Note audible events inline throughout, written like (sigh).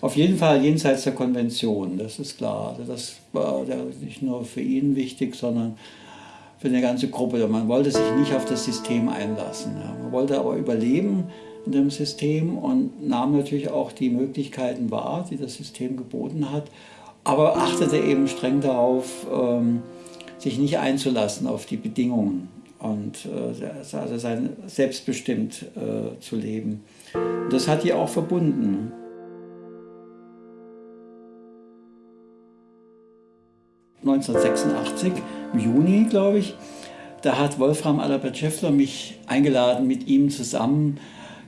Auf jeden Fall jenseits der Konvention, das ist klar. Also das war nicht nur für ihn wichtig, sondern für eine ganze Gruppe. Man wollte sich nicht auf das System einlassen. Man wollte aber überleben in dem System und nahm natürlich auch die Möglichkeiten wahr, die das System geboten hat, aber achtete eben streng darauf, ähm, sich nicht einzulassen auf die Bedingungen und äh, also sein selbstbestimmt äh, zu leben. Das hat die auch verbunden. ...1986, im Juni, glaube ich, da hat Wolfram Adalbert Schäffler mich eingeladen, mit ihm zusammen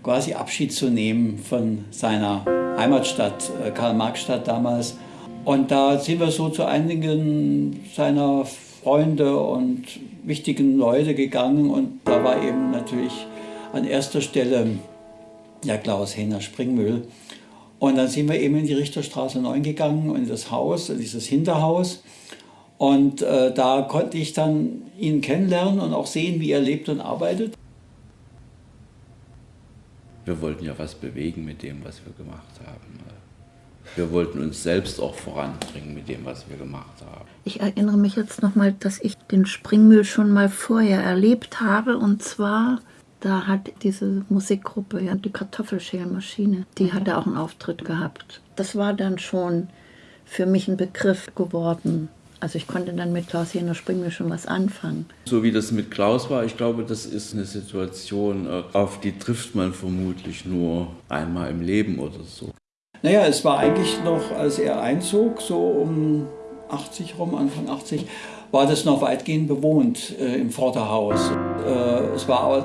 quasi Abschied zu nehmen von seiner Heimatstadt, äh, Karl-Marx-Stadt damals. Und da sind wir so zu einigen seiner Freunde und wichtigen Leute gegangen und da war eben natürlich an erster Stelle ja Klaus Henner Springmüll. Und dann sind wir eben in die Richterstraße 9 gegangen und in das Haus, in dieses Hinterhaus. Und äh, da konnte ich dann ihn kennenlernen und auch sehen, wie er lebt und arbeitet. Wir wollten ja was bewegen mit dem, was wir gemacht haben. Wir wollten uns selbst auch voranbringen mit dem, was wir gemacht haben. Ich erinnere mich jetzt nochmal, dass ich den Springmüll schon mal vorher erlebt habe. Und zwar, da hat diese Musikgruppe, ja, die Kartoffelschälmaschine, die hatte auch einen Auftritt gehabt. Das war dann schon für mich ein Begriff geworden. Also ich konnte dann mit Klaus Jener Springmüll schon was anfangen. So wie das mit Klaus war, ich glaube, das ist eine Situation, äh, auf die trifft man vermutlich nur einmal im Leben oder so. Naja, es war eigentlich noch, als er einzog, so um 80 rum, Anfang 80, war das noch weitgehend bewohnt äh, im Vorderhaus. Äh, es war aber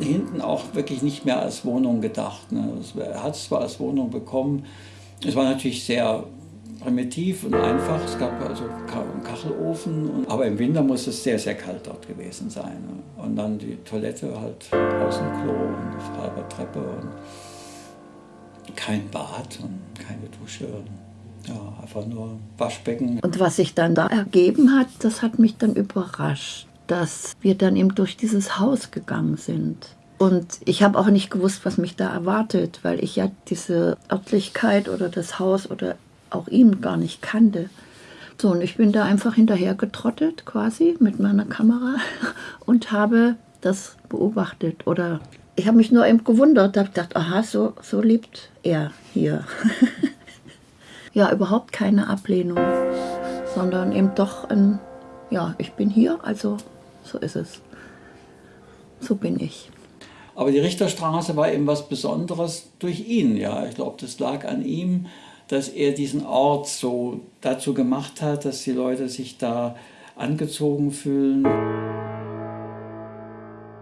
hinten auch wirklich nicht mehr als Wohnung gedacht. Ne? Er hat es zwar als Wohnung bekommen, es war natürlich sehr primitiv und einfach. Es gab also einen Kachelofen, und, aber im Winter muss es sehr, sehr kalt dort gewesen sein. Und dann die Toilette, halt Außenklo und halbe Treppe und kein Bad und keine Dusche. Ja, einfach nur Waschbecken. Und was sich dann da ergeben hat, das hat mich dann überrascht, dass wir dann eben durch dieses Haus gegangen sind. Und ich habe auch nicht gewusst, was mich da erwartet, weil ich ja diese Örtlichkeit oder das Haus oder auch ihn gar nicht kannte. So, und ich bin da einfach hinterher getrottet quasi mit meiner Kamera (laughs) und habe das beobachtet. Oder ich habe mich nur eben gewundert, habe gedacht, aha, so, so lebt er hier. (laughs) ja, überhaupt keine Ablehnung, sondern eben doch ein, ja, ich bin hier, also so ist es. So bin ich. Aber die Richterstraße war eben was Besonderes durch ihn, ja. Ich glaube, das lag an ihm dass er diesen Ort so dazu gemacht hat, dass die Leute sich da angezogen fühlen.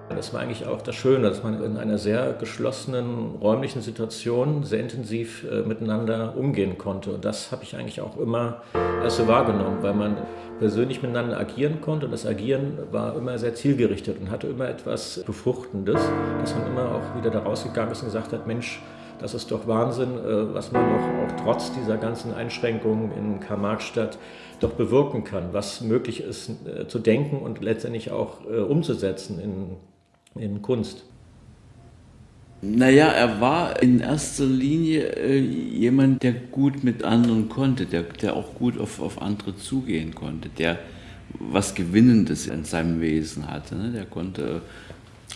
Das war eigentlich auch das Schöne, dass man in einer sehr geschlossenen räumlichen Situation sehr intensiv äh, miteinander umgehen konnte. Und das habe ich eigentlich auch immer erst so wahrgenommen, weil man persönlich miteinander agieren konnte. Und das Agieren war immer sehr zielgerichtet und hatte immer etwas Befruchtendes, dass man immer auch wieder da rausgegangen ist und gesagt hat, Mensch, das ist doch Wahnsinn, äh, was man noch auch trotz dieser ganzen Einschränkungen in Karl-Marx-Stadt doch bewirken kann, was möglich ist äh, zu denken und letztendlich auch äh, umzusetzen in, in Kunst. Naja, er war in erster Linie äh, jemand, der gut mit anderen konnte, der, der auch gut auf, auf andere zugehen konnte, der was Gewinnendes in seinem Wesen hatte. Ne? Der konnte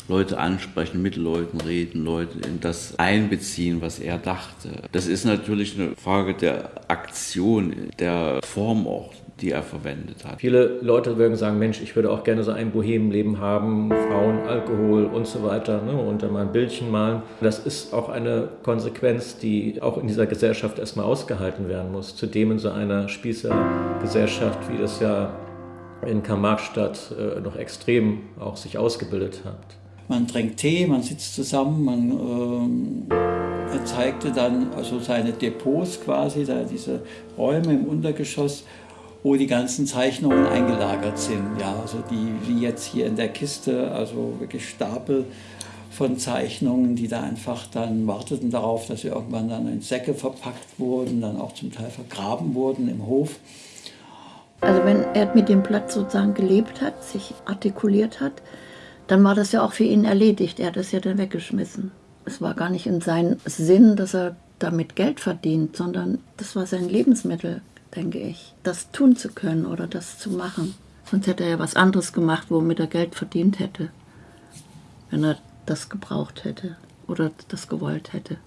Leute ansprechen, mit Leuten reden, Leute in das einbeziehen, was er dachte. Das ist natürlich eine Frage der Aktion, der Form auch, die er verwendet hat. Viele Leute würden sagen, Mensch, ich würde auch gerne so ein Bohemenleben haben, Frauen, Alkohol und so weiter, ne, und dann mal ein Bildchen malen. Das ist auch eine Konsequenz, die auch in dieser Gesellschaft erstmal ausgehalten werden muss. Zudem in so einer Spießergesellschaft, wie das ja in Karl-Marx-Stadt äh, noch extrem auch sich ausgebildet hat man trinkt Tee, man sitzt zusammen, man er zeigte dann also seine Depots quasi, da diese Räume im Untergeschoss, wo die ganzen Zeichnungen eingelagert sind. Ja, also die wie jetzt hier in der Kiste, also wirklich Stapel von Zeichnungen, die da einfach dann warteten darauf, dass sie irgendwann dann in Säcke verpackt wurden, dann auch zum Teil vergraben wurden im Hof. Also wenn er mit dem Platz sozusagen gelebt hat, sich artikuliert hat, dann war das ja auch für ihn erledigt. Er hat es ja dann weggeschmissen. Es war gar nicht in seinem Sinn, dass er damit Geld verdient, sondern das war sein Lebensmittel, denke ich, das tun zu können oder das zu machen. Sonst hätte er ja was anderes gemacht, womit er Geld verdient hätte, wenn er das gebraucht hätte oder das gewollt hätte.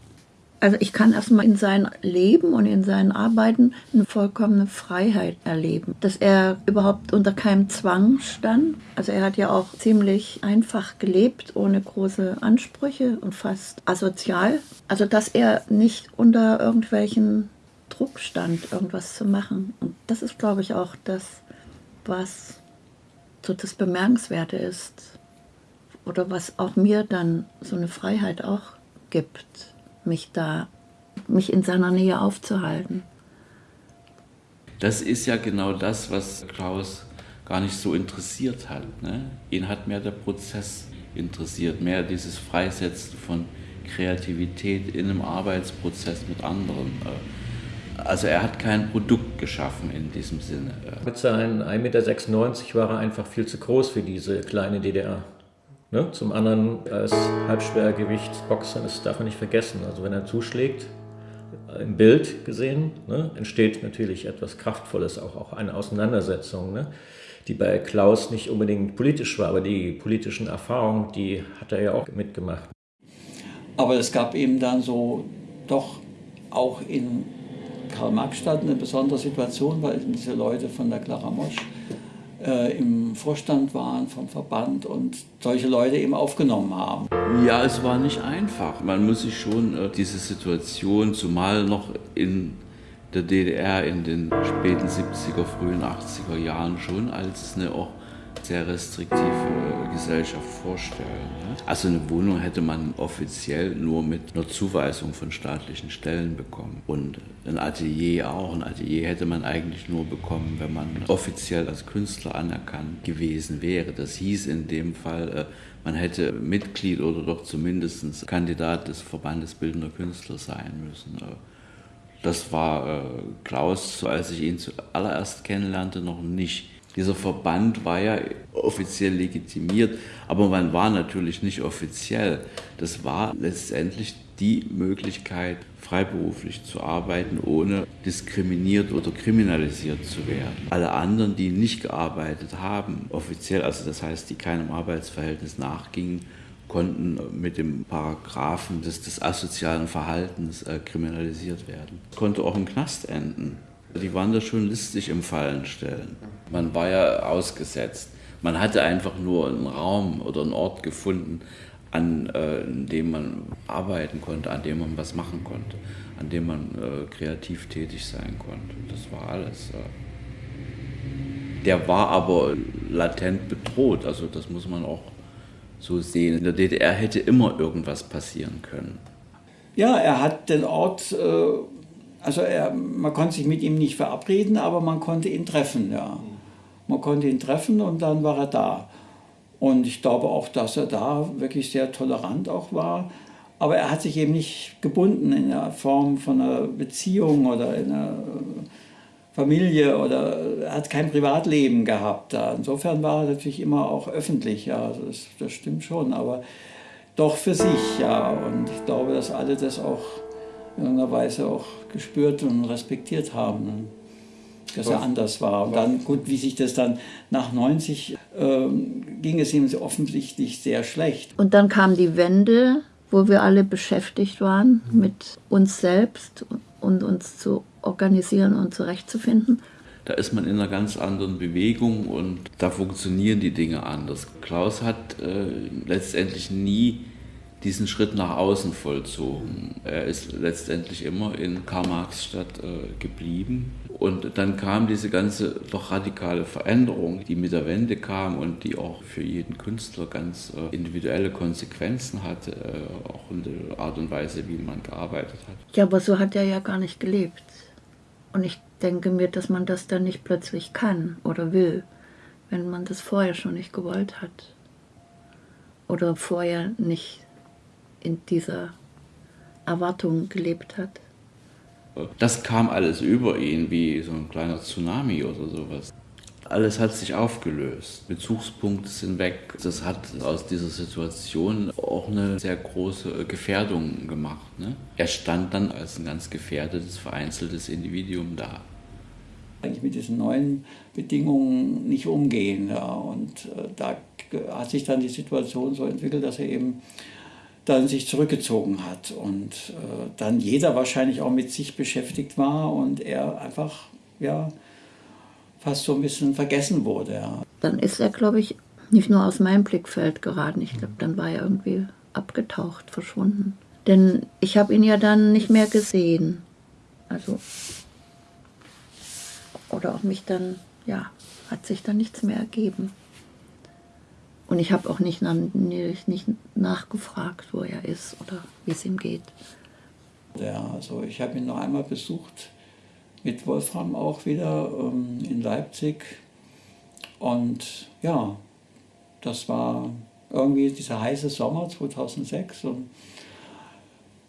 Also ich kann erstmal in seinem Leben und in seinen Arbeiten eine vollkommene Freiheit erleben. Dass er überhaupt unter keinem Zwang stand. Also er hat ja auch ziemlich einfach gelebt, ohne große Ansprüche und fast asozial. Also dass er nicht unter irgendwelchen Druck stand, irgendwas zu machen. Und das ist, glaube ich, auch das, was so das Bemerkenswerte ist. Oder was auch mir dann so eine Freiheit auch gibt mich da, mich in seiner Nähe aufzuhalten. Das ist ja genau das, was Klaus gar nicht so interessiert hat. Ne? Ihn hat mehr der Prozess interessiert, mehr dieses Freisetzen von Kreativität in einem Arbeitsprozess mit anderen. Also er hat kein Produkt geschaffen in diesem Sinne. Mit seinen 1,96 Meter war er einfach viel zu groß für diese kleine DDR. Ne? Zum anderen als Halbschwergewicht Boxen, das darf man nicht vergessen. Also wenn er zuschlägt, im Bild gesehen, ne, entsteht natürlich etwas Kraftvolles, auch, auch eine Auseinandersetzung, ne, die bei Klaus nicht unbedingt politisch war, aber die politischen Erfahrungen, die hat er ja auch mitgemacht. Aber es gab eben dann so doch auch in Karl-Marx-Stadt eine besondere Situation, weil diese Leute von der Clara Mosch äh, im Vorstand waren vom Verband und solche Leute eben aufgenommen haben. Ja, es war nicht einfach. Man muss sich schon äh, diese Situation, zumal noch in der DDR in den späten 70er, frühen 80er Jahren schon als eine auch sehr restriktive Gesellschaft vorstellen. Also eine Wohnung hätte man offiziell nur mit einer Zuweisung von staatlichen Stellen bekommen. Und ein Atelier auch. Ein Atelier hätte man eigentlich nur bekommen, wenn man offiziell als Künstler anerkannt gewesen wäre. Das hieß in dem Fall, äh, man hätte Mitglied oder doch zumindest Kandidat des Verbandes Bildender Künstler sein müssen. Äh, das war äh, Klaus, als ich ihn zuallererst kennenlernte, noch nicht dieser Verband war ja offiziell legitimiert, aber man war natürlich nicht offiziell. Das war letztendlich die Möglichkeit, freiberuflich zu arbeiten, ohne diskriminiert oder kriminalisiert zu werden. Alle anderen, die nicht gearbeitet haben, offiziell, also das heißt, die keinem Arbeitsverhältnis nachgingen, konnten mit dem Paragraphen des, des asozialen Verhaltens äh, kriminalisiert werden. Konnte auch im Knast enden. Die waren da schon listig im Fallenstellen. Man war ja ausgesetzt. Man hatte einfach nur einen Raum oder einen Ort gefunden, an äh, dem man arbeiten konnte, an dem man was machen konnte, an dem man äh, kreativ tätig sein konnte. Das war alles. Äh. Der war aber latent bedroht, also das muss man auch so sehen. In der DDR hätte immer irgendwas passieren können. Ja, er hat den Ort äh, also er, man konnte sich mit ihm nicht verabreden, aber man konnte ihn treffen. Ja. Man konnte ihn treffen und dann war er da. Und ich glaube auch, dass er da wirklich sehr tolerant auch war. Aber er hat sich eben nicht gebunden in der Form von einer Beziehung oder in einer Familie oder er hat kein Privatleben gehabt. Da. Insofern war er natürlich immer auch öffentlich, ja, das, das stimmt schon, aber doch für sich, ja. Und ich glaube, dass alle das auch irgendeiner Weise auch gespürt und respektiert haben, ne? dass er anders war. Und dann, gut, wie sich das dann nach 90 äh, ging es ihm offensichtlich sehr schlecht. Und dann kam die Wende, wo wir alle beschäftigt waren mit uns selbst und uns zu organisieren und zurechtzufinden. Da ist man in einer ganz anderen Bewegung und da funktionieren die Dinge anders. Klaus hat äh, letztendlich nie diesen Schritt nach außen vollzogen. Er ist letztendlich immer in Karl-Marx-Stadt äh, geblieben. Und dann kam diese ganze doch radikale Veränderung, die mit der Wende kam und die auch für jeden Künstler ganz äh, individuelle Konsequenzen hatte, äh, auch in der Art und Weise, wie man gearbeitet hat. Ja, aber so hat er ja gar nicht gelebt. Und ich denke mir, dass man das dann nicht plötzlich kann oder will, wenn man das vorher schon nicht gewollt hat. Oder vorher nicht in dieser Erwartung gelebt hat. Das kam alles über ihn wie so ein kleiner Tsunami oder sowas. alles hat sich aufgelöst. Bezugspunkte sind weg. Das hat aus dieser Situation auch eine sehr große Gefährdung gemacht. Ne? Er stand dann als ein ganz gefährdetes, vereinzeltes Individuum da. Eigentlich mit diesen neuen Bedingungen nicht umgehen. Ja. Und äh, da hat sich dann die Situation so entwickelt, dass er eben dann sich zurückgezogen hat und äh, dann jeder wahrscheinlich auch mit sich beschäftigt war und er einfach ja fast so ein bisschen vergessen wurde. Ja. Dann ist er, glaube ich, nicht nur aus meinem Blickfeld geraten. Ich glaube, dann war er irgendwie abgetaucht, verschwunden. Denn ich habe ihn ja dann nicht mehr gesehen. Also, oder auch mich dann, ja, hat sich dann nichts mehr ergeben. Und ich habe auch nicht, nicht, nicht nachgefragt, wo er ist oder wie es ihm geht. Ja, also ich habe ihn noch einmal besucht mit Wolfram auch wieder ähm, in Leipzig. Und ja, das war irgendwie dieser heiße Sommer 2006 und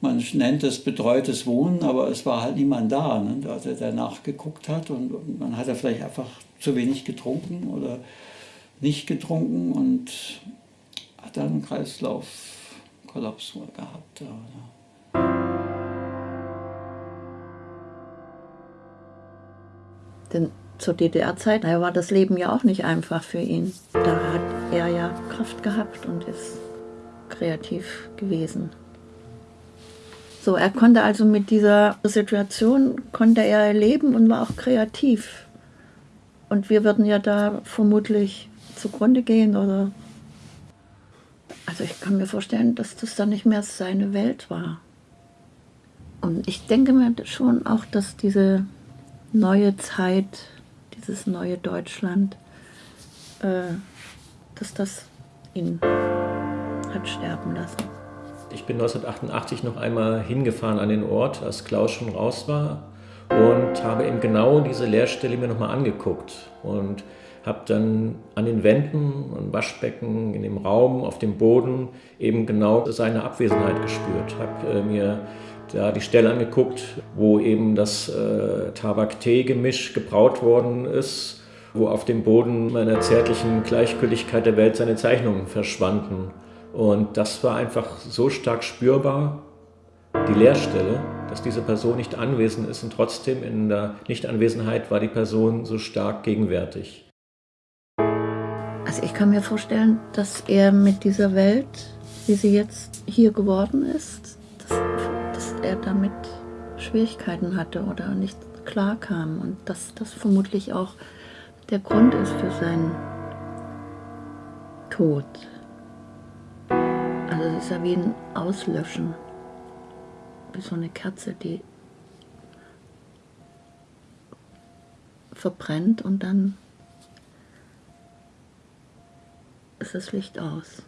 man nennt es betreutes Wohnen, aber es war halt niemand da, ne, der, der nachgeguckt hat und, und man hat ja vielleicht einfach zu wenig getrunken oder nicht getrunken und hat dann einen Kreislaufkollaps gehabt. Denn zur DDR-Zeit war das Leben ja auch nicht einfach für ihn. Da hat er ja Kraft gehabt und ist kreativ gewesen. So, er konnte also mit dieser Situation, konnte er leben und war auch kreativ. Und wir würden ja da vermutlich zugrunde gehen oder... Also ich kann mir vorstellen, dass das dann nicht mehr seine Welt war. Und ich denke mir schon auch, dass diese neue Zeit, dieses neue Deutschland, äh, dass das ihn hat sterben lassen. Ich bin 1988 noch einmal hingefahren an den Ort, als Klaus schon raus war und habe eben genau diese Leerstelle mir nochmal angeguckt und habe dann an den Wänden, am Waschbecken, in dem Raum, auf dem Boden eben genau seine Abwesenheit gespürt. Habe äh, mir da die Stelle angeguckt, wo eben das äh, Tabak-Tee-Gemisch gebraut worden ist, wo auf dem Boden meiner zärtlichen Gleichgültigkeit der Welt seine Zeichnungen verschwanden. Und das war einfach so stark spürbar, die Leerstelle, dass diese Person nicht anwesend ist und trotzdem in der Nichtanwesenheit war die Person so stark gegenwärtig. Also ich kann mir vorstellen, dass er mit dieser Welt, wie sie jetzt hier geworden ist, dass er damit Schwierigkeiten hatte oder nicht klar kam und dass das vermutlich auch der Grund ist für seinen Tod. Also es ist ja wie ein Auslöschen, so eine Kerze, die verbrennt und dann ist das Licht aus.